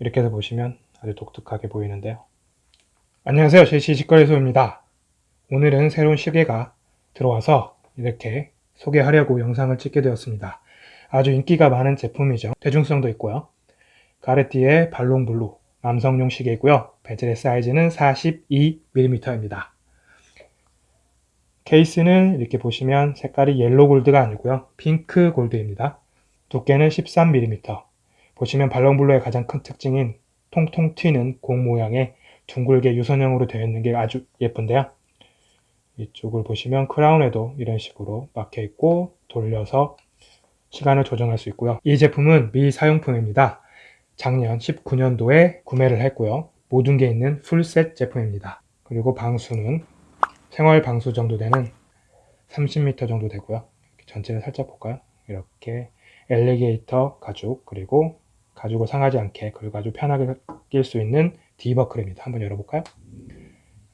이렇게 해서 보시면 아주 독특하게 보이는데요. 안녕하세요. 제시 직거래소입니다. 오늘은 새로운 시계가 들어와서 이렇게 소개하려고 영상을 찍게 되었습니다. 아주 인기가 많은 제품이죠. 대중성도 있고요. 까르띠에 발롱 블루 남성용 시계이고요. 베젤의 사이즈는 42mm입니다. 케이스는 이렇게 보시면 색깔이 옐로 골드가 아니고요. 핑크 골드입니다. 두께는 13mm. 보시면 발롱블루의 가장 큰 특징인 통통 튀는 공 모양의 둥글게 유선형으로 되어 있는 게 아주 예쁜데요. 이쪽을 보시면 크라운에도 이런 식으로 막혀 있고 돌려서 시간을 조정할 수 있고요. 이 제품은 미사용품입니다. 작년 19년도에 구매를 했고요. 모든 게 있는 풀셋 제품입니다. 그리고 방수는 생활 방수 정도 되는 30m 정도 되고요. 전체를 살짝 볼까요? 이렇게 alligator 가죽 그리고 가죽을 상하지 않게 그리고 아주 편하게 낄 수 있는 D버클입니다. 한번 열어볼까요?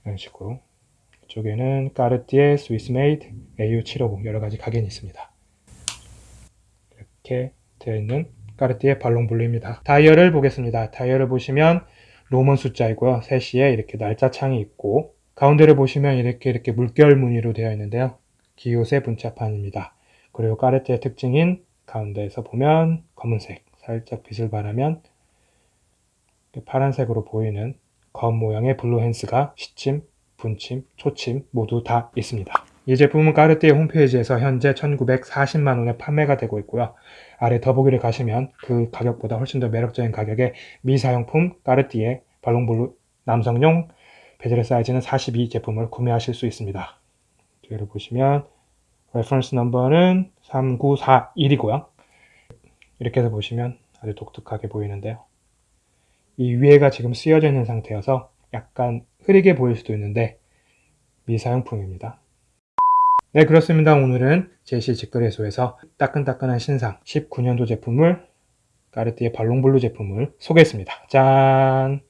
이런 식으로 이쪽에는 까르띠에 Swiss made AU750 여러가지 각인이 있습니다. 이렇게 되어 있는 까르띠에 발롱블루입니다. 다이얼을 보겠습니다. 다이얼을 보시면 Roman 숫자이고요. 3시에 이렇게 날짜 창이 있고 가운데를 보시면 이렇게 이렇게 물결 무늬로 되어 있는데요. guilloché 문자판입니다. 그리고 까르띠에의 특징인 가운데에서 보면 검은색 살짝 빛을 발하면 파란색으로 보이는 검 모양의 blue hands가 시침, 분침, 초침 모두 다 있습니다. 이 제품은 까르띠에 홈페이지에서 현재 1940만원에 판매가 되고 있고요. 아래 더보기를 가시면 그 가격보다 훨씬 더 매력적인 가격에 미사용품 까르띠에 발롱블루 남성용 베젤의 사이즈는 42 제품을 구매하실 수 있습니다. 뒤를 보시면 reference number는 3941이고요. 이렇게 해서 보시면 아주 독특하게 보이는데요. 이 위에가 지금 쓰여져 있는 상태여서 약간 흐리게 보일 수도 있는데 미사용품입니다. 네 그렇습니다. 오늘은 제시 직거래소에서 따끈따끈한 신상 19년도 제품을 까르띠에 발롱블루 제품을 소개했습니다. 짠!